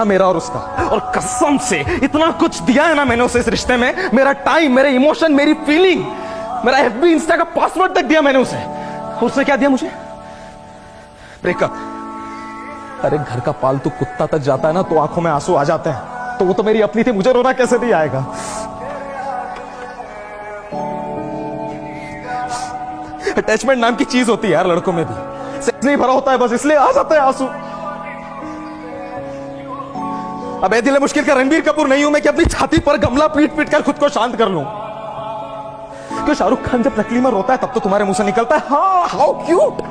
था मेरा और उसका। और कसम से इतना कुछ दिया है ना मैंने उसे इस रिश्ते में, मेरा टाइम मेरे इमोशन मेरी फीलिंग मेरा एफ़ बी इंस्टा का पासवर्ड तक दिया मैंने उसे। उसने क्या दिया मुझे? ब्रेकअप अरे घर का पालतू कुत्ता तक जाता है ना तो आँखों में आँसू आ जाते हैं। तो वो तो मेरी अपनी थी, मुझे रोना कैसे नहीं आएगा? अटैचमेंट नाम की चीज़ होती है यार लड़कों में भी। सेक्स नहीं भरा होता है, बस इसलिए आ जाता है आँसू। अब दिल मुश्किल का रणबीर कपूर नहीं हूँ मैं कि अपनी छाती पर गमला पीट पीट कर खुद को शांत कर लूँ। क्यों शाहरुख खान जब नकली में रोता है, तब तो तुम्हारे मुँह से निकलता है? हाँ हाउ क्यूट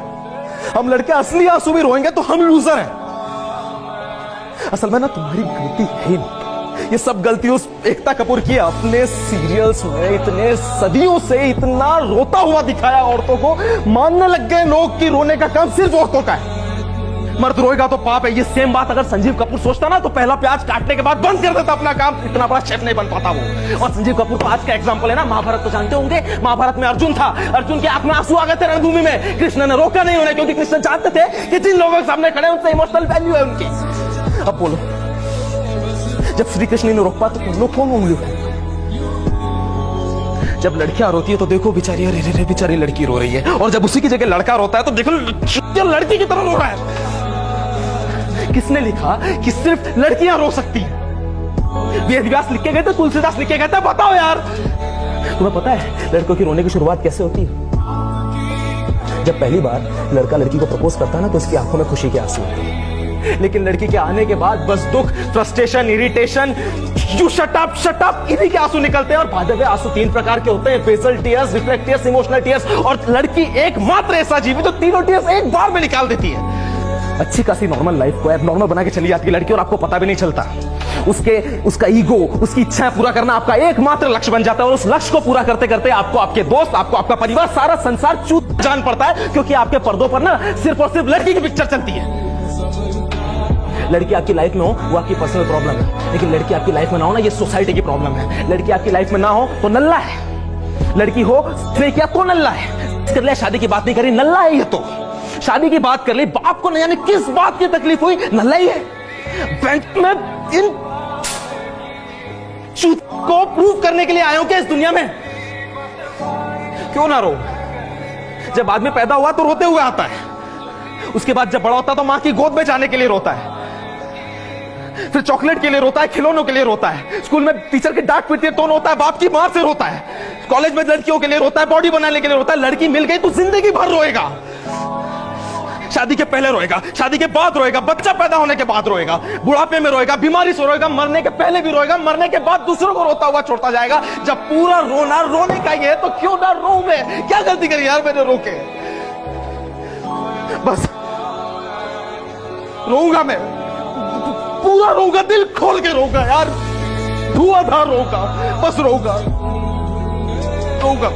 हम लड़के असली आँसू भी रोएँगे तो हम लूजर हैं। असल में ना, तुम्हारी गलती है नहीं। ये सब गलती उस एकता कपूर की अपने सीरियल्स में, इतने सदियों से इतना रोता हुआ दिखाया औरतों को। मानने लग गए लोग कि रोने का काम सिर्फ़ औरतों का है। मर्द रोएगा तो पाप है। ये सेम बात अगर संजीव कपूर सोचता ना तो पहला प्याज काटने के बाद बंद कर देता अपना काम। इतना बड़ा शेफ नहीं बन पाता वो। और संजीव कपूर का आज का एग्जांपल है ना, महाभारत तो जानते होंगे। महाभारत में अर्जुन था। अर्जुन के आँख में आँसू आ गए थे रणभूमि में। कृष्ण ने रोका नहीं उन्हें, क्योंकि कृष्ण जानते थे कि जिन लोगों के सामने खड़े उनसे इमोशनल वैल्यू है उनकी। अब बोलो, जब श्री कृष्ण ने रोक पा तो लोग कौन उठाएँगे जब लड़कियाँ रोती है तो देखो बेचारी, अरे रे बेचारी लड़की रो रही है। और जब उसी की जगह लड़का रोता है तो देखो, लड़की की तरह रो रहा है। किसने लिखा कि सिर्फ़ लड़कियाँ रो सकती हैं? वेद व्यास लिख के गए थे, तुलसीदास लिख के गए थे, बताओ यार। तुम्हें पता है लड़कों की रोने की शुरुआत कैसे होती है? जब पहली बार लड़का लड़की को प्रपोज करता है ना तो उसकी आँखों में खुशी के आँसू होते हैं। लेकिन लड़की के आने के बाद बस दुख frustration irritation you shut up shut up इन्हीं के आँसू निकलते हैं। और में आँसू तीन प्रकार के होते हैं basal tears reflect tears emotional tears और लड़की एकमात्र ऐसा जीव है जो तीनों टीयर्स एक बार में निकाल देती है। अच्छी खासी नॉर्मल लाइफ को नॉर्मल बना के चली जाती है लड़की और आपको पता भी नहीं चलता। उसके, उसका ईगो उसकी इच्छाएँ पूरा करना आपका एकमात्र लक्ष्य बन जाता है और उस लक्ष्य को पूरा करते करते आपको आपके दोस्त, आपको आपका परिवार, सारा संसार चूत जान पड़ता है, क्योंकि आपके पर्दों पर ना सिर्फ़ और सिर्फ़ लड़की की पिक्चर चलती है। लड़की आपकी लाइफ में हो, वो आपकी पर्सनल प्रॉब्लम है। लेकिन लड़की आपकी लाइफ में ना हो ना, ये सोसाइटी की प्रॉब्लम है। लड़की आपकी लाइफ में ना हो तो नल्ला है। लड़की हो तो नल्ला है। कर लिया शादी की बात नहीं करी, नल्ला है ये तो। शादी की बात कर ली, बाप को न जाने किस बात की तकलीफ़ हुई? नल्ला ही। है बैंक में इन को प्रूव करने के लिए हो क्या इस दुनिया में? क्यों ना रो? जब आदमी पैदा हुआ तो रोते हुए आता है। उसके बाद जब बड़ा होता है तो माँ की गोद में जाने के लिए रोता है। फिर चॉकलेट के लिए रोता है, खिलौनों के लिए रोता है। स्कूल में टीचर की डांट पीटती है तो रोता है? बाप की मार से रोता है। कॉलेज में लड़कियों के लिए रोता है, बॉडी बनाने के लिए रोता है। लड़की मिल गई तो ज़िंदगी भर रोएगा। शादी के पहले रोएगा, शादी के बाद रोएगा, बच्चा पैदा होने के बाद रोएगा, बुढ़ापे में रोएगा, बीमारी से रोएगा, मरने के पहले भी रोएगा, मरने के बाद दूसरों को रोता हुआ छोड़ता जाएगा। जब पूरा रोना, रोने का ही है तो क्यों ना रो मैं क्या गलती करी यार मैंने रोके बस। रोऊँगा मैं। पूरा रोऊँगा, दिल खोल के रोऊँगा यार। धुआंधार रोऊँगा, बस रोऊँगा। रोऊँगा।